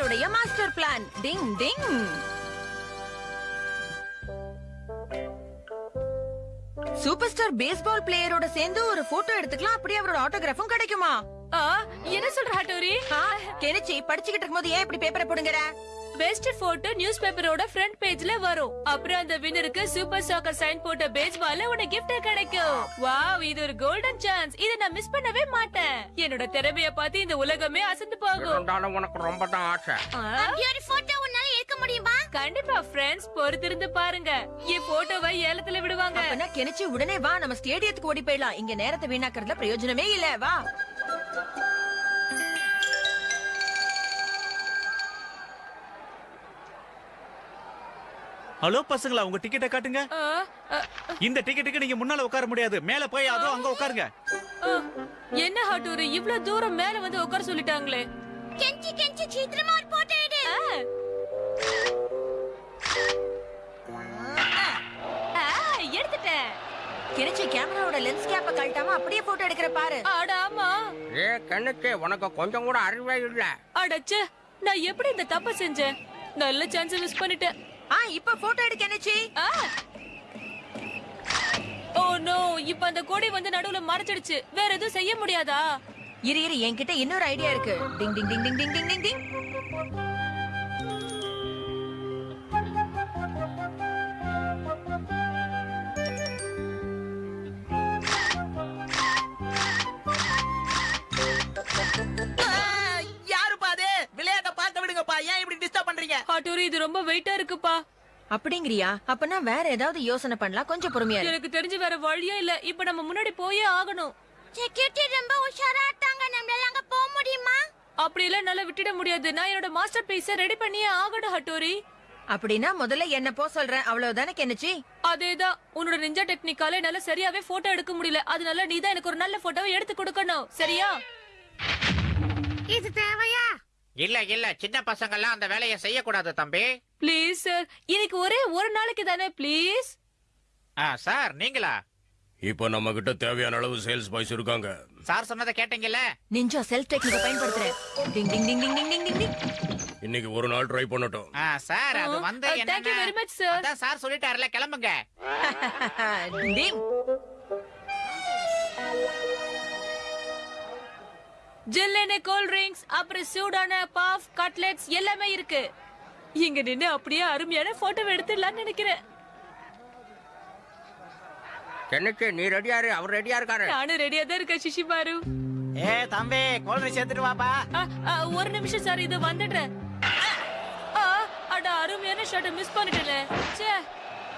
கெனிச்சியோடைய master plan. டிங் டிங். Super star baseball பிளேயரோட சேர்ந்து ஒரு போட்டோ எடுத்துக்கலாம் அப்படியே அவரோட ஆட்டோகிராஃபும் கிடைக்குமா? என்ன சொல்ற ஹட்டோரி கெனிச்சி படிச்சுக்கிட்டு இருக்கும்போது ஏன் இப்படி பேப்பரை போடுங்கற? பெஸ்ட் போட்டோ நியூஸ் பேப்பரோட ஃப்ரண்ட் பேஜ்ல வரும். அப்புறம் அந்த வின்னருக்கு சூப்பர் சாக்கர் சைன் போட்ட பேஜ் பால்ல உனக்கு gift கிடைக்கும். வாவ் இது ஒரு கோல்டன் சான்ஸ் இத நான் மிஸ் பண்ணவே மாட்டேன். என்னோட திறமைய பார்த்து இந்த உலகமே அசந்து போகும். இருந்தாலும் உனக்கு ரொம்ப தான் ஆசை போட்டோ உன்னால எடுக்க முடியுமா? கண்டிப்பா ஃப்ரெண்ட்ஸ் பொறுத்திருந்து பாருங்க. என் போட்டோவை ஏலத்துல விடுவாங்க. அப்பனா கெனிச்சி உடனே வா நம்ம ஸ்டேடியத்துக்கு ஓடி போயிடலாம். இங்க நேரத்தை வீணாக்குறதுல பிரயோஜனமே இல்ல. வா. ஹலோ பசங்களா உங்க டிக்கெட்டை காட்டுங்க. இந்த டிக்கெட்டுக்கு நீங்க முன்னால உட்கார முடியாது. மேல போய் அதோ அங்க உட்காருங்க. என்ன ஹட்டோரி? இவ்ளோ தூரம் மேல வந்து உட்கார சொல்லிட்டாங்களே. கெஞ்சி கெஞ்சி சீக்கிரமா ஒரு போட்டோ எடு. எடுத்துட்டேன். கெனிச்சி கேமராவோட லென்ஸ் கேப்ப கழட்டாம அப்படியே போட்டோ எடுக்கிற பாரு. அட ஆமா. ஏ கண்ணுக்கு உனக்கு கொஞ்சம் கூட அறிவே இல்ல. அடச்சே நான் எப்படி இந்த தப்ப செஞ்சேன்? நல்ல சான்ஸ் மிஸ் பண்ணிட்டேன். ஆ இப்ப போட்டோ எடு கெனிச்சி ஆ. ஓ நோ இப்ப அந்த கொடி வந்து நடுவுல மறைச்சிடுச்சு வேற எதுவும் செய்ய முடியாதா? இரு இரு என்கிட்ட இன்னொரு ஐடியா இருக்கு. டிங் டிங் டிங் டிங் டிங் டிங் டிங் ஹட்டூரி இது ரொம்ப வெயிட்டா இருக்குப்பா. அப்படிங்கிறியா? அப்பனா வேற ஏதாவது யோசனை பண்ணலாம். கொஞ்சம் பொறுமையா இரு. எனக்கு தெரிஞ்சு வேற வழியே இல்ல. இப்ப நம்ம முன்னாடி போயே ஆகணும். செக்யூரிட்டி ரொம்ப உஷாரா இருக்காங்க. நம்மளால அங்க போக முடியுமா? அப்படி எல்லாம் என்னால விட்டுட முடியாது. நான் என்னோட மாஸ்டர் பீஸ ரெடி பண்ணியே ஆகணும் ஹட்டோரி. அப்படின்னா முதல்ல என்ன போ சொல்றேன். அவ்வளவுதானே கெனிச்சி? அதேதான். உன்னோட நிஞ்சா டெக்னிக்கால என்னால சரியாவே போட்டோ எடுக்க முடியல. அதனால நீ தான் எனக்கு ஒரு நல்ல போட்டோவை எடுத்து கொடுக்கணும். சரியா? இது தேவையா? இல்ல இல்ல. சின்ன பசங்க எல்லாம் அந்த வேலையை செய்யக்கூடாது தம்பி. Please sir. இன்னைக்கு ஒரே ஒரு நாளைக்கு தானே ப்ளீஸ். ஆ, சார் நீங்களா? இப்போ நம்ம கிட்ட தேவையான அளவு சேல்ஸ் பாய்ஸ் இருக்காங்க. சார் சொன்னதை கேட்டீங்கல்ல? Ninja self டெக்னிக்க பயன்படுத்துறேன். டிங் டிங் டிங் டிங் டிங் டிங் டிங். டிங் இன்னைக்கு ஒரு நாள் ட்ரை பண்ணட்டும். ஆ, சார் அது வந்து you very much, sir. அதான் சார் சொல்லிட்டாருல கிளம்புங்க. டிங் ஜில்லுன்னு கூல் ட்ரிங்க்ஸ் அப்புறம் சூடான பாஃப் கட்லெட்ஸ் எல்லாமே இருக்கு. இங்க நின்னு அப்படியே அருமையான போட்டோ எடுத்துடலாம்னு நினைக்கிறேன். என்னக்கு நீ ரெடியாரு அவர் ரெடியா இருக்காரு. நானும் ரெடியா தான் இருக்கேன் சிஷிமாரு ஏ தம்பி குழந்தை சேர்த்துட்டு வாப்பா. ஒரு நிமிஷம் சார் இது வந்துடுறேன். ஆ, அட அருமையான ஷாட்டை மிஸ் பண்ணிட்டேனே. ச்சே.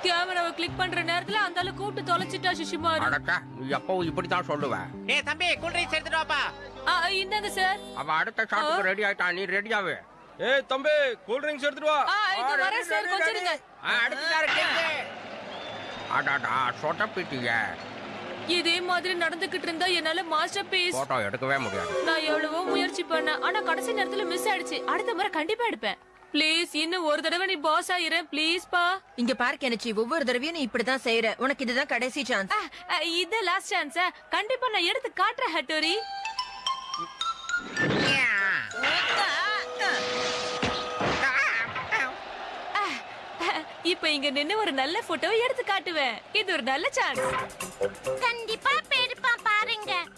கேமராவை கிளிக் பண்ற நேரத்துல அந்த ஆளு கூப்பிட்டு தொலைச்சிட்டா சிஷிமாரு அடக்கா நீ எப்பவும் இப்படித்தான் சொல்லுவ? ஏ தம்பி கூல்ட்ரிங்க்ஸ் எடுத்துட்டு வாப்பா. ஆ, இந்தாங்க சார். அவ அடுத்த ஷாட்டுக்கு ரெடி ஆயிட்டா நீ ரெடியாவே ஏய் தம்பி கூல் ட்ரிங்க்ஸ் எடுத்துட்டு வா. ஆ, இது சார் கொஞ்சம் இருங்க. அடுத்த கேக்கு. அடாடா சொட்டப்பிட்டிய இதே மாதிரி நடந்துகிட்டு இருந்தா என்னால மாஸ்டர் பீஸ் போட்டோ எடுக்கவே முடியாது. நான் எவ்வளவோ முயற்சி பண்ணேன். ஆனா கடைசி நேரத்துல மிஸ் ஆயிடுச்சு. அடுத்த முறை கண்டிப்பா எடுப்பேன். ப்ளீஸ் இன்னும் ஒரு தடவை நீ பாஸ் ஆயிரு. ப்ளீஸ் பா. இங்க பாரு கெனிச்சி. ஒவ்வொரு தடவையும் நீ இப்படிதான் செய்யற உனக்கு இதுதான் கடைசி சான்ஸ் இது லாஸ்ட் சான்ஸ் கண்டிப்பா நான் எடுத்து காட்டுறேன் ஹட்டோரி. இப்ப இங்க நின்னு ஒரு நல்ல போட்டோவை எடுத்து காட்டுவேன். இது ஒரு நல்ல சான்ஸ் கண்டிப்பா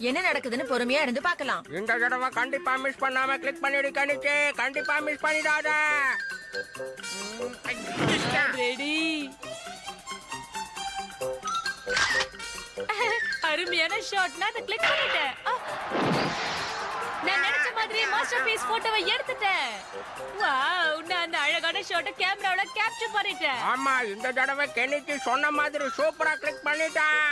என்ன நடக்குதுன்னு பொறுமையா இருந்து பார்க்கலாம். இந்த தடவை கண்டிப்பா மிஸ் பண்ணாம கிளிக் பண்ணிடு கணிச்சு. கண்டிப்பா மிஸ் பண்ணிடாத. ரெடி அருமையான ஷாட் நான் அதை கிளிக் பண்ணிட்டேன். நான் நினைச்ச மாதிரி மாஸ்டர் பீஸ் போட்டோவை எடுத்துட்டேன். வாவ் நான் அந்த அழகான ஷாட்டை கேமராவுல கேப்சர் பண்ணிட்டேன். ஆமா இந்த தடவை கெனிச்சு சொன்ன மாதிரி சூப்பரா கிளிக் பண்ணிட்டான்.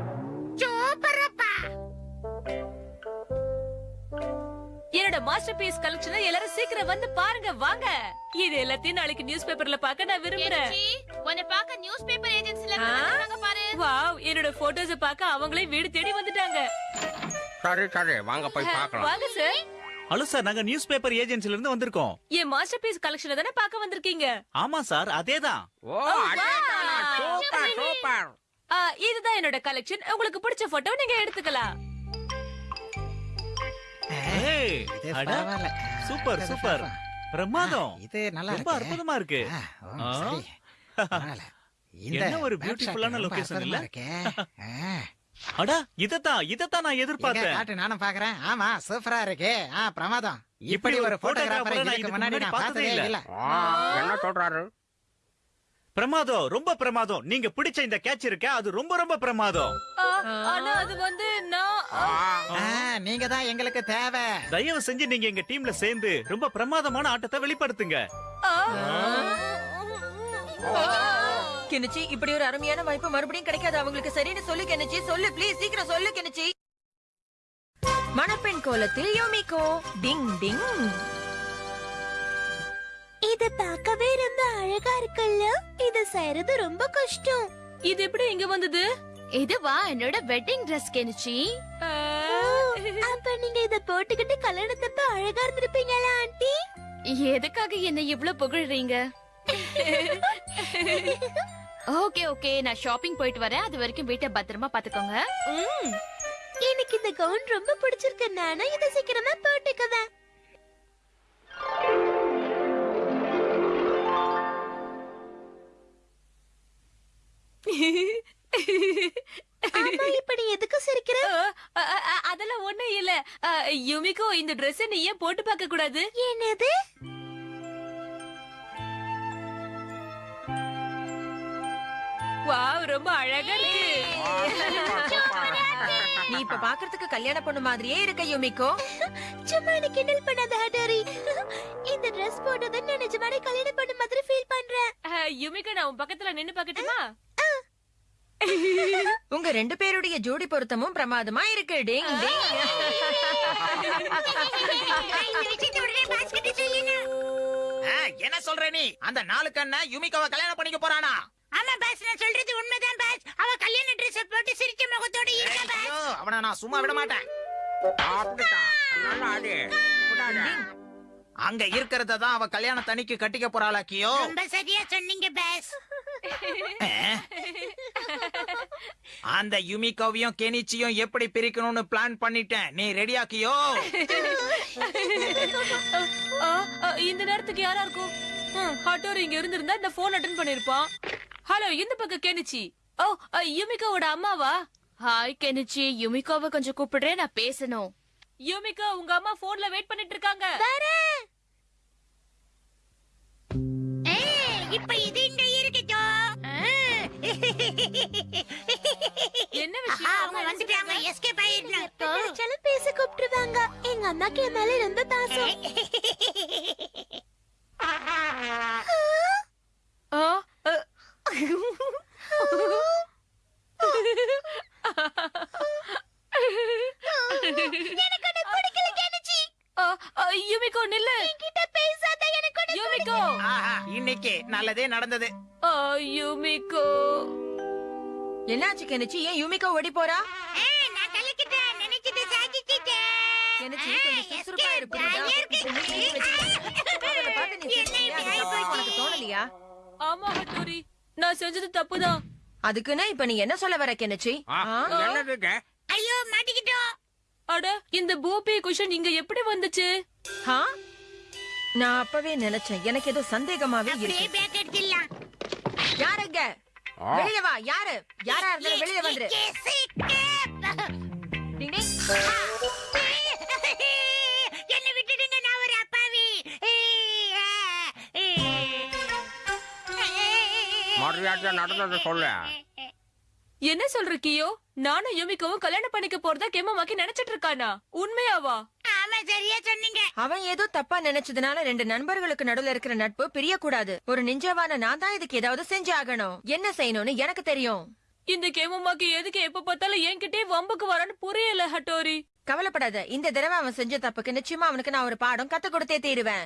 சூப்பரப்பா என்னோட மாஸ்டர் பீஸ் கலெக்ஷனை எல்லாரும் சீக்கிரம் வந்து பாருங்க வாங்க. இது எல்லாத்தையும் நாளைக்கு நியூஸ் பேப்பர்ல பார்க்க நான் விரும்புறேன். உன்னை பார்க்க நியூஸ் பேப்பர் ஏஜென்சில ஆ? வந்திருக்காங்க பாரு. வாவ் என்னோட போட்டோஸ பார்க்க அவங்களே வீடு தேடி வந்துட்டாங்க. சரி சரி வாங்க போய் பார்க்கலாம். வாங்க சார். ஹலோ சார் நாங்க நியூஸ் பேப்பர் ஏஜென்சில இருந்து வந்திருக்கோம். என் மாஸ்டர் பீஸ் கலெக்ஷனை தானே பார்க்க வந்திருக்கீங்க? ஆமா சார் அதேதான். ஓ அதேதானா? Super super. ஆ, இதுதான் என்னோட கலெக்ஷன் உங்களுக்கு பிடிச்ச போட்டோ நீங்க எடுத்துக்கலாம். Super super. பிரமாதம். இது நல்லா ரொம்ப. அற்புதமா இருக்கு. என்ன ஒரு location அற்புதமா இல்ல? அடா இதத்தான் இதத்தான் நான் எதிர்பார்த்தேன். காட்டு நானும் பாக்குறேன். ஆமா சூப்பரா இருக்கு. ஆ பிரமாதம். இப்படி ஒரு போட்டோகிராஃபர் முன்னாடி முன்னாடி நான் பார்த்ததே பார்த்ததே இல்ல. ஆ, என்ன சொல்றாரு? பிரமாதம் ரொம்ப பிரமாதம். நீங்க பிடிச்ச இந்த கேட்ச் இருக்க அது ரொம்ப ரொம்ப பிரமாதம். ஆனா அது வந்து நான் நீங்க தான் எங்களுக்கு தேவை. தயவு செஞ்சு நீங்க எங்க டீம்ல சேர்ந்து ரொம்ப பிரமாதமான ஆட்டத்தை வெளிப்படுத்துங்க. ஆ. கெனிச்சி இப்படி ஒரு அருமையான வாய்ப்பு மறுபடியும் கிடைக்காது. அவங்களுக்கு சரின்னு சொல்லு கெனிச்சி சொல்லு ப்ளீஸ் சீக்கிரம் சொல்லு கெனிச்சி மணப்பெண் கோலத்தில் யோமிகோ. டிங் டிங். இது பார்க்கவே ரொம்ப அழகா இருக்குல்ல? இது செய்யறது ரொம்ப கஷ்டம். இது எப்படி இங்க வந்தது? இதுவா? என்னோட வெட்டிங் ட்ரெஸ் கெனிச்சி ஆ. அப்ப நீங்க இத போட்டுக்கிட்டு கல்யாணத்தப்ப அழகா இருந்திருப்பீங்களா ஆண்டி? எதுக்காக என்ன இவ்ளோ புகழ்றீங்க? Okay okay. நான் ஷாப்பிங் போயிட்டு வரேன். அது வரைக்கும் வீட்டை பத்திரமா பாத்துக்கோங்க எனக்கு இந்த கவுன் ரொம்ப பிடிச்சிருக்கு. நானும் இதை சீக்கிரமா போட்டுக்குவேன். ஆமா இப்ப நீ எதுக்கு சிரிக்கிற? அதெல்லாம் ஒண்ணும் இல்ல. யுமிகோ இந்த Dress நீ ஏன் போட்டு பார்க்க கூடாது? என்னது? வாவ் ரொம்ப அழகா இருக்கு. நீ இப்ப பாக்குறதுக்கு கல்யாண பொண்ணு மாதிரியே இருக்க யோமிகோ. சும்மா என்ன கிண்டல் பண்ணாத ஹடாரி இந்த Dress போட்டதை நான் நிஜமாவே கல்யாணம் பண்ண மாதிரி ஃபீல் பண்றேன். யுமிகோ நான் உன் பக்கத்துல நின்னு பார்க்கட்டுமா? உங்க ரெண்டு பேருடைய ஜோடி பொருத்தமும் பிரமாதமா இருக்கு. டிங் டிங். ஆ, என்ன சொல்ற நீ? அந்த நாலு கண்ண யுமிகாவை கல்யாணம் பண்ணிக்க போறானா? ஆமா பாஸ் நான் சொல்றது உண்மைதான் பாஸ் அவ கல்யாண Dress போட்டு சிரிச்ச முகத்தோட இருக்கா பாஸ் ஐயோ, அவனை நான் சும்மா விட மாட்டேன். அங்க இருக்கிறத தான் அவ கல்யாண தனிக்கு கட்டிக்க போறாளாக்கியோ? ரொம்ப சரியா சொன்னீங்க பாஸ் அந்த யுமிகாவையும் கெனிச்சியும் எப்படி பிரிக்கணும்னு பிளான் பண்ணிட்டேன். நீ ரெடியாக்கியோ இந்த நேரத்துக்கு யாரா இருக்கும்? ஹட்டோர் இங்க இருந்திருந்தா இந்த போன் அட்டன் பண்ணிருப்பான் ஹலோ இந்த பக்கம் கேனுச்சி. ஓ யுமிகோவோட அம்மாவா? Hi Kenichi. யுமிகோவை கொஞ்சம் கூப்பிடுறேன் நான் பேசணும். யுமிகோ உங்க அம்மா போன்ல வெயிட் பண்ணிட்டு இருக்காங்க. இப்ப இது இங்க இருக்கட்டும் என்ன விஷயம்? அவங்க வந்துட்டாங்க. எஸ்கேப் ஆயிடலாம் பேச கூப்பிட்டுருவாங்க. எங்க அம்மாக்கு என் மேல ரொம்ப பாசம். ஆ, ஆ. ஆ, ஆ, யுமிகோ நில்லு. பேசாத எனக்கு யுமிகோ. ஆஹா, இன்னைக்கு நல்லதே நடந்தது. ஆ, யுமிகோ. என்னாச்சு கெனிச்சி? ஏன் யூமிகோ ஓடி போறா? நான் கலக்கிட்டேன் நினைச்சதை சாதிச்சிட்டேன். கெனிச்சி கொஞ்சம் சுறுசுறுப்பா இரு, புரியுதா? இப்ப நீ மூடி வச்சுக்க. அவளை பார்த்து நீ சிரிச்சியா? அது தப்பா உனக்கு தோணலையா? ஆமா ஹட்டோரி நான் செஞ்சது தப்புதான். அதுக்குன்னு இப்ப நீ என்ன சொல்ல வர கெனிச்சி? ஆ, என்னது இது? ஐயோ மாட்டிக்கிட்டோம் அட இந்த பூபி குஷன் இங்க எப்படி வந்துச்சு? ஆ? நான் அப்பவே நினைச்சேன். எனக்கு ஏதோ சந்தேகமாவே இருக்கு. பேக் எடுத்துடலாம். யாருங்க. வெளிய வா யாரு? யாரா இருந்தாலும் வெளிய வந்துரு. டிங் டிங். என்ன விட்டுடுங்க நான் ஒரு அப்பாவி. மரியாதையா நடந்ததை சொல்லு. என்ன சொல்ற கியோ? நானும் யுமிக்கவும் கல்யாணம் பண்ணிக்க போறதா கெம்மமாக்கி நினைச்சிட்டு இருக்கானா? உண்மையாவா? சரியா சொன்னீங்க. அவன் ஏதோ தப்பா நினைச்சதுனால ரெண்டு நண்பர்களுக்கு நடுவுல இருக்கிற நட்பு பிரியக்கூடாது. ஒரு நிஞ்சாவான நான் தான் இதுக்கு ஏதாவது செஞ்சு ஆகணும். என்ன செய்யணும்னு எனக்கு தெரியும். இந்த கேமமாக்கு எதுக்கு எப்ப பார்த்தாலும் என்கிட்டயே வம்புக்கு வரான்னு புரியல ஹட்டோரி. கவலைப்படாத. இந்த தடவை அவன் செஞ்ச தப்புக்கு நிச்சயமா அவனுக்கு நான் ஒரு பாடம் கத்து கொடுத்தே தீருவேன்.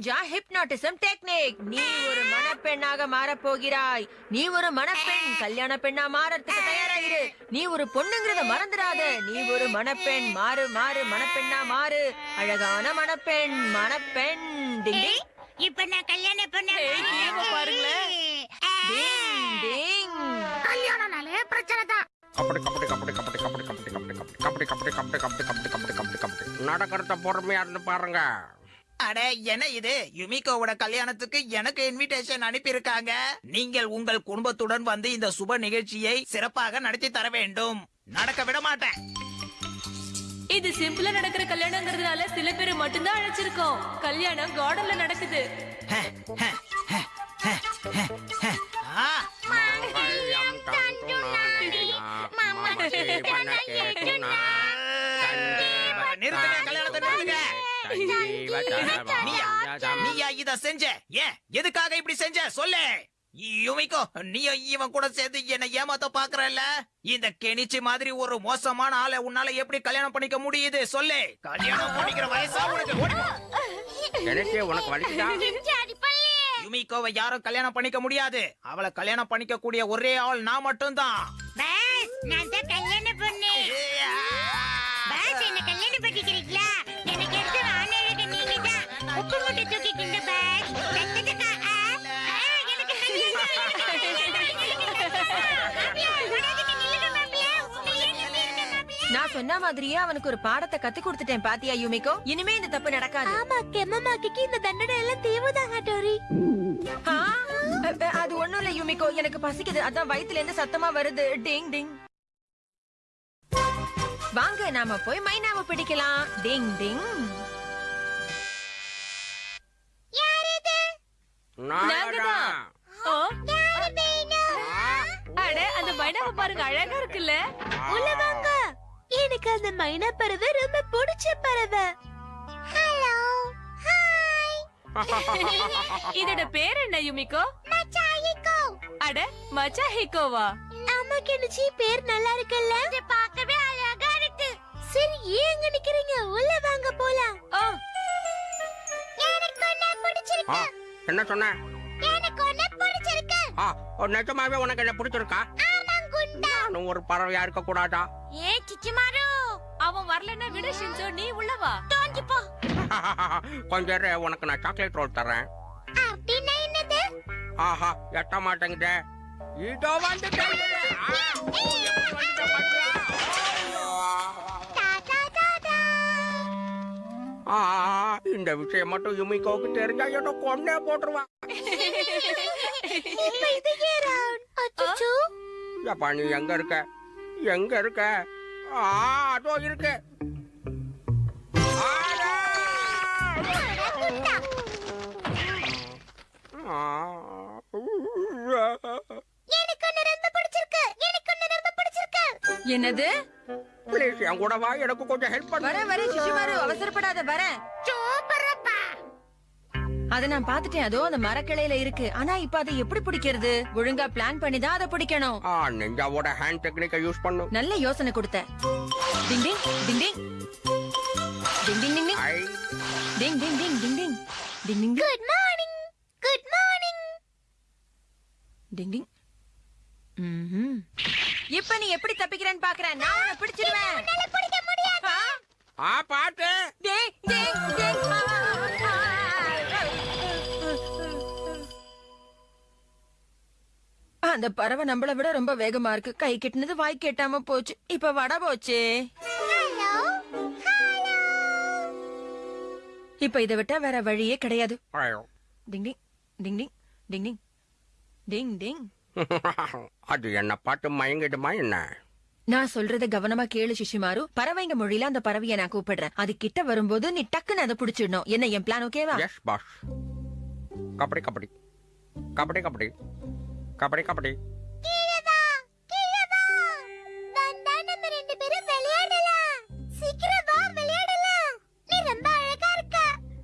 நிஞ்சா ஹிப்னாட்டிசம் டெக்னிக் நீ ஒரு மணப்பெண்ணாக மாறப் போகிறாய் நீ ஒரு மணப்பெண் கல்யாண பெண்ணா மாறறதுக்கு தயாராகிரு நீ ஒரு பொண்ணுங்கிறத மறந்துடாத நீ ஒரு மணப்பெண் மாறு மாறு மணப்பெண்ணா மாறு அழகான மணப்பெண் மணப்பெண் டிங் டிங் இப்ப நான் கல்யாணம் பண்ண பாருங்களேன். டிங் டிங் கல்யாணம்னாலே பிரச்சனை தான் கபடி கபடி கபடி கபடி கபடி கபடி கபடி கபடி கபடி கபடி கபடி கபடி கபடி கபடி கபடி நடக்கிறத பொறுமையா இருந்து பாருங்க அட என்ன இது யுமிகோவோட கல்யாணத்துக்கு எனக்கு இன்விடேஷன் அனுப்பியிருக்காங்க நீங்கள் உங்கள் குடும்பத்துடன் வந்து இந்த சுப நிகழ்ச்சியை சிறப்பாக நடத்தி தர வேண்டும் நடக்க விட மாட்டேன் இது சிம்பிளா நடக்கிற கல்யாணங்கிறதுனால சில பேர் மட்டும்தான் அழைச்சிருக்கோம் கல்யாணம் கார்டன்ல நடக்குது ஆ, மங்கல்யம் தந்து நானேனா, மம ஜீவன கேதுனா, சஞ்சீவ நிறுத்துங்க கல்யாணத்தை நிறுத்துங்க. சஞ்சீவ நீயா தரவம் நீயா இத செஞ்ச? ஏன்? எதுக்காக இப்படி செஞ்ச? சொல்லு. யுமிகோ நீ இவன் கூட சேர்ந்து என்ன ஏமாத்த பாக்குறல்ல? இந்த கெனிச்சி மாதிரி ஒரு மோசமான ஆளை உன்னால எப்படி கல்யாணம் பண்ணிக்க முடியுது? சொல்லு. கல்யாணம் பண்ணிக்கிற வயசா உனக்கு உனக்கு வலிக்குதா? யுமிகோவை யாரும் கல்யாணம் பண்ணிக்க முடியாது. அவளை கல்யாணம் பண்ணிக்க கூடிய ஒரே ஆள் நான் மட்டும்தான். பாஸ் நான் தான் நான் சொன்ன மாதிரியே அவனுக்கு ஒரு பாடத்தை கத்து கொடுத்துட்டேன் பாத்தியா யூமிகோ? இனிமே இந்த தப்பு நடக்காது. ஆமா கெம்மமாக்கிக்கு இந்த தண்டனை எல்லாம் தேவைதான் ஹட்டோரி அது ஒண்ணும் இல்ல யூமிகோ. எனக்கு பசிக்குது. அதான் வயித்துல இருந்து சத்தமா வருது. டிங் டிங். வாங்க நாம போய் மைனாவை பிடிக்கலாம். டிங் டிங். நாங்கதான் அட அந்த மைனாவை பாருங்க அழகா இருக்குல்ல. உள்ள வாங்க. எனக்கு அந்த மைனா பறவை ரொம்ப பிடிச்ச பறவை. ஹலோ ஹாய் இதோட பேர் என்ன யுமிகோ? மச்சாயிக்கோ அட மச்சா ஹிகோவா அம்மா கெனிச்சி பேர் நல்லா இருக்குல்ல? இது பார்க்கவே அழகா இருக்கு. சரி ஏன் அங்க நிக்கிறீங்க? உள்ள வாங்க போலாம். ஓ எனக்கு ஒண்ணு பிடிச்சிருக்கு. ஆ, என்ன சொன்ன? எனக்கு ஒண்ணு பிடிச்சிருக்கு. ஆ, ஓ, நிஜமாவே உனக்கு என்ன பிடிச்சிருக்கா? ஆமா குண்டா நானும் ஒரு பறவையா இருக்க கூடாதா இச்சிமாரு அவன் வரலன்னா விடு ஷின்சோ நீ உள்ள வா. தோஞ்சி போ கொஞ்ச நேரம் உனக்கு நான் சாக்லேட் ரோல் தரேன் அப்படின்னா என்னது? ஆஹா எட்ட மாட்டேங்குதே. இதோ வந்து இந்த விஷயம் மட்டும் யுமிகோக்கு தெரிஞ்சா ஏதோ கொண்டே போட்டுருவான் எப்பா நீ எங்க இருக்க? எங்க இருக்க? அதோ இருக்கு. என்னது? ப்ளீஸ் என் கூட வா எனக்கு கொஞ்சம் ஹெல்ப் பண்ணு. வரேன் வரேன் சிசுமாரு அவசரப்படாத வரேன். சூப்பர் அத நான் பாத்துட்டேன் அதோ அந்த மரக்கிளையில இருக்கு. ஆனா இப்ப அதை எப்படி பிடிக்கிறது? ஒழுங்கா பிளான் பண்ணி தான் அதை பிடிக்கணும். ஆ நெஞ்சாவோட ஹேண்ட் டெக்னிக்கை யூஸ் பண்ணு நல்ல யோசனை கொடுத்த டிங் டிங் டிங் டிங். டிங் டிங் டிங் டிங். டிங் டிங் டிங் டிங் டிங். டிங் டிங் குட் மார்னிங் குட் மார்னிங் டிங் டிங். ம்ஹும். இப்ப நீ எப்படி தப்பிக்கிறேன்னு பாக்குறேன். நான் உன்னை முடியாது. ஆ? பாட்டு. டிங் டிங் டிங் அந்த பறவை நம்மள விட ரொம்ப வேகமா இருக்கு. கை கெட்டினது வாய் கெட்டாம போச்சு. இப்ப வட போச்சு. Hello hello. இப்ப இதை விட்டா வேற வழியே கிடையாது. டிங் டிங் டிங் டிங் டிங் டிங். டிங் டிங். அது என்ன பார்த்து மயங்கிடுமா என்ன? நான் சொல்றத கவனமா கேளு சிஷிமாரு. பறவைங்க மொழியில அந்த பறவைய நான் கூப்பிடுறேன். அது கிட்ட வரும்போது நீ டக்குன்னு அதை பிடிச்சிடணும். என்ன என் பிளான் ஓகேவா எஸ் பாஸ் கபடி கபடி. கபடி கபடி. கபடி கபடி.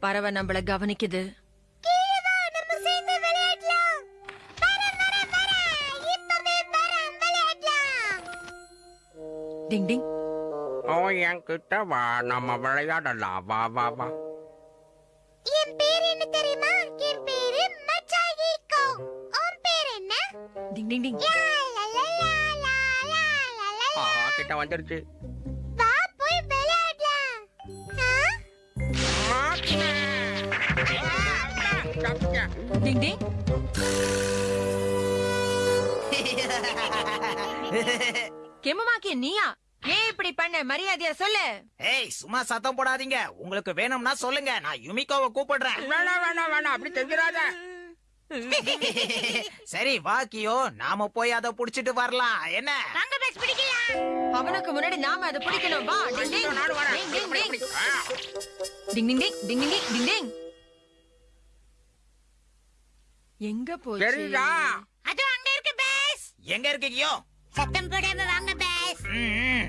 பறவை நம்மள கவனிக்குது. டிங் டிங். ஓ என்கிட்ட வா நம்ம விளையாடலாம். வா வா வா. வந்துருச்சு. வா நீயா? ஏன் இப்படி பண்ண? மரியாதையா சொல்லு. ஏய் சும்மா சத்தம் போடாதீங்க. உங்களுக்கு வேணும்னா சொல்லுங்க. நான் யுமிகோவை கூப்பிடுறேன். வேணாம் வேணாம் வேணாம். அப்படி தெரிஞ்சிடாத. சரி வா கியோ. நாம போய் அதை புடிச்சிட்டு வரலாம். என்ன? வாங்க பஸ் பிடிக்கலாம் அவனுக்கு முன்னாடி நாம அதை பிடிக்கணும். வா டிங் டிங் நானும் வரேன். டிங் டிங் இப்படி, டிங் இப்படி. ஆ. டிங் டிங் டிங் டிங் டிங் டிங் டிங். டிங் எங்க போச்சு? தெரியுதா? அது அங்க இருக்கு பஸ். எங்க இருக்கு கியோ? சத்தம் போடாம வாங்க பஸ். ம்.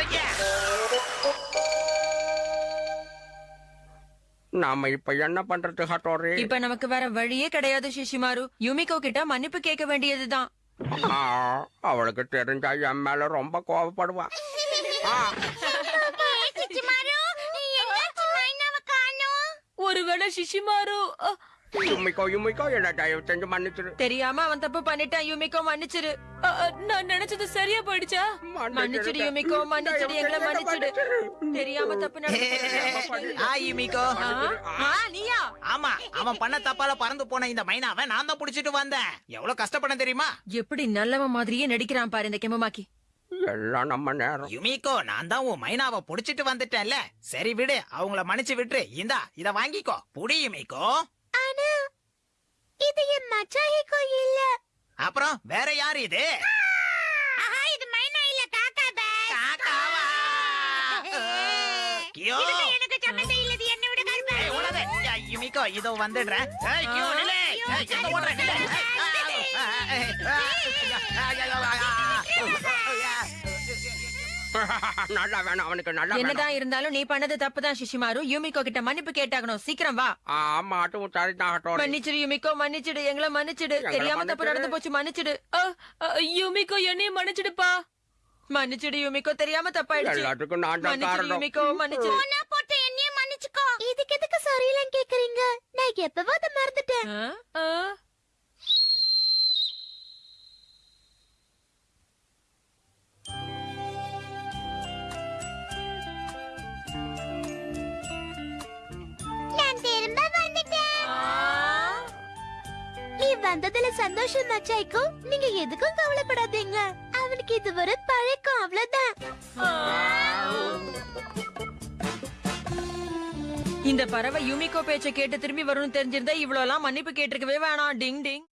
ஓகே. நாம இப்ப என்ன பண்றது ஹட்டோரி? இப்ப நமக்கு வேற வழியே கிடையாது சிஷிமாரு யுமிகோ கிட்ட மன்னிப்பு கேட்க வேண்டியதுதான். ஆ, அவளுக்கு தெரிஞ்சா என் மேல ரொம்ப கோவப்படுவா. ஒருவேளை சிஷிமாரு என்ன தயவு செஞ்சு மன்னிச்சிரு தெரியாம அவன் தப்பு பண்ணிட்டான். யுமிகோ மன்னிச்சிரு. நான் நினைச்சது சரியா போயிடுச்சா? மன்னிச்சிடு யுமிகோ மன்னிச்சிடு எங்களை மன்னிச்சிடு. தெரியாம தப்பு யுமிகோ நீயா? ஆமா அவன் பண்ண தப்பால பறந்து போன இந்த மைனாவை நான் தான் புடிச்சிட்டு வந்தேன். எவ்வளவு கஷ்டப்பட தெரியுமா? எப்படி நல்லவன் மாதிரியே நடிக்கிறான் பாரு இந்த கெமமாக்கி எல்லாம் நம்ம நேரம். யுமிகோ நான் தான் உன் மைனாவை புடிச்சிட்டு வந்துட்டேன்ல. சரி விடு அவங்கள மன்னிச்சு விட்டுரு. இந்தா இத வாங்கிக்கோ. புடி யுமிகோ ஆனா இது என் மச்சாயிக்கோ இல்ல அப்புறம் வேற யாரு இது இது மைனா இல்ல காக்கா பஸ் காக்காவா கியோ எனக்கு சம்மந்தம் இல்ல இது என்ன விட கருப்பா ஏய், யுமிகோ இதோ வந்துடுறேன் ஏய், கியோ, நில்லு. ஏய், எங்க ஓடுற? நில்லு. ஏய், நல்லா வேணும் அவனுக்கு நல்லா வேணும். என்னதான் இருந்தாலும் நீ பண்ணது தப்புதான் சிஷிமாரு. யுமிகோ கிட்ட மன்னிப்பு கேட்டாகணும். சீக்கிரம் வா. ஆமா அதுவும் சரிதான் ஹட்டோரி மன்னிச்சிடு யுமிகோ. மன்னிச்சிடு எங்களை மன்னிச்சிடு. தெரியாம தப்பு. நடந்து போச்சு மன்னிச்சிடு. யுமிகோ என்னையும் மன்னிச்சிடுப்பா. மன்னிச்சிடு யுமிகோ. தெரியாம தப்பாயிடுச்சு. எல்லாத்துக்கும் நான் தான் மன்னிச்சிடு காரணம். யுமிகோ. மன்னிச்சிடு. போனா போட்டு என்னையும் மன்னிச்சுக்கோ. இதுக்கு எதுக்கு சாரியெல்லாம் கேக்குறீங்க? நான் எப்பவோ அதை மறந்துட்டேன் வந்ததுல சந்தோஷம் மச்சாய்க்கோ நீங்க எதுக்கும் கவலைப்படாதீங்க. அவனுக்கு இது ஒரு பழக்கம் அவ்வளவுதான். இந்த பறவை யூமிகோ பேச்சை கேட்டு திரும்பி வரும்னு தெரிஞ்சிருந்தா இவ்வளவு எல்லாம் மன்னிப்பு கேட்டிருக்கவே வேணாம். டிங் டிங்.